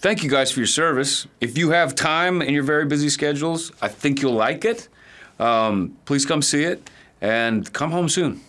thank you guys for your service. If you have time in your very busy schedules, I think you'll like it. Um, please come see it and come home soon.